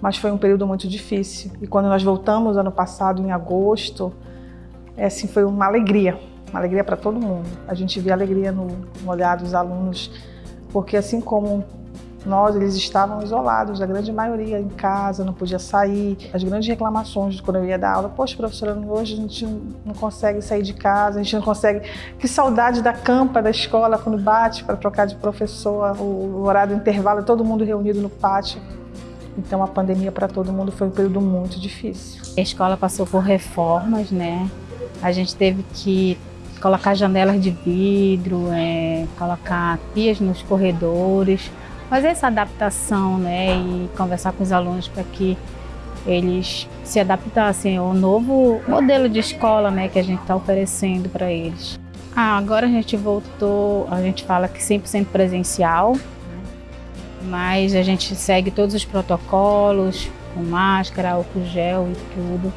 mas foi um período muito difícil. E quando nós voltamos ano passado, em agosto, é, assim, foi uma alegria, uma alegria para todo mundo. A gente vê alegria no, no olhar dos alunos, porque assim como nós, eles estavam isolados, a grande maioria em casa, não podia sair. As grandes reclamações quando eu ia dar aula, poxa, professora, hoje a gente não consegue sair de casa, a gente não consegue... Que saudade da campa da escola quando bate para trocar de professor, o horário do intervalo, todo mundo reunido no pátio. Então a pandemia para todo mundo foi um período muito difícil. A escola passou por reformas, né? A gente teve que colocar janelas de vidro, é, colocar pias nos corredores, fazer essa adaptação né, e conversar com os alunos para que eles se adaptassem ao novo modelo de escola né, que a gente está oferecendo para eles. Ah, agora a gente voltou, a gente fala que 100% presencial, mas a gente segue todos os protocolos, com máscara, álcool gel e tudo.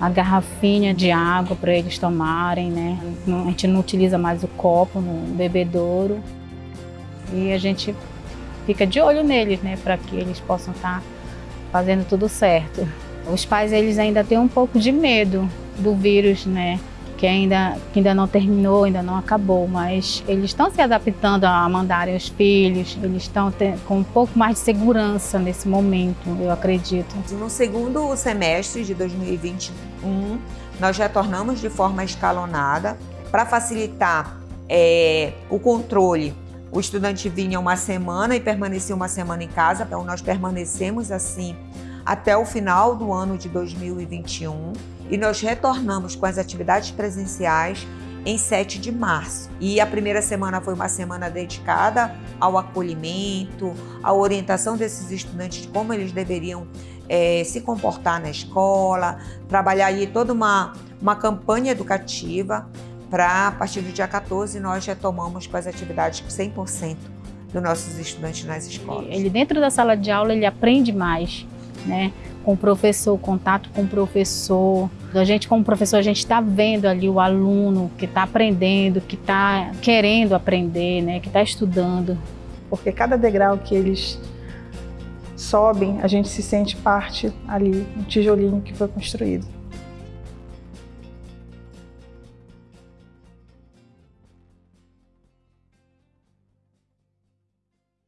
A garrafinha de água para eles tomarem, né? A gente não utiliza mais o copo no bebedouro. E a gente fica de olho neles, né, para que eles possam estar tá fazendo tudo certo. Os pais eles ainda têm um pouco de medo do vírus, né, que ainda, que ainda não terminou, ainda não acabou, mas eles estão se adaptando a mandarem os filhos, eles estão com um pouco mais de segurança nesse momento, eu acredito. No segundo semestre de 2021, nós retornamos de forma escalonada para facilitar é, o controle o estudante vinha uma semana e permanecia uma semana em casa, então nós permanecemos assim até o final do ano de 2021 e nós retornamos com as atividades presenciais em 7 de março. E a primeira semana foi uma semana dedicada ao acolhimento, à orientação desses estudantes de como eles deveriam é, se comportar na escola, trabalhar aí toda uma, uma campanha educativa para, a partir do dia 14, nós retomamos com as atividades 100% dos nossos estudantes nas escolas. Ele dentro da sala de aula, ele aprende mais, né? Com o professor, contato com o professor. A gente, como professor, a gente está vendo ali o aluno que está aprendendo, que está querendo aprender, né? Que está estudando. Porque cada degrau que eles sobem, a gente se sente parte ali, um tijolinho que foi construído.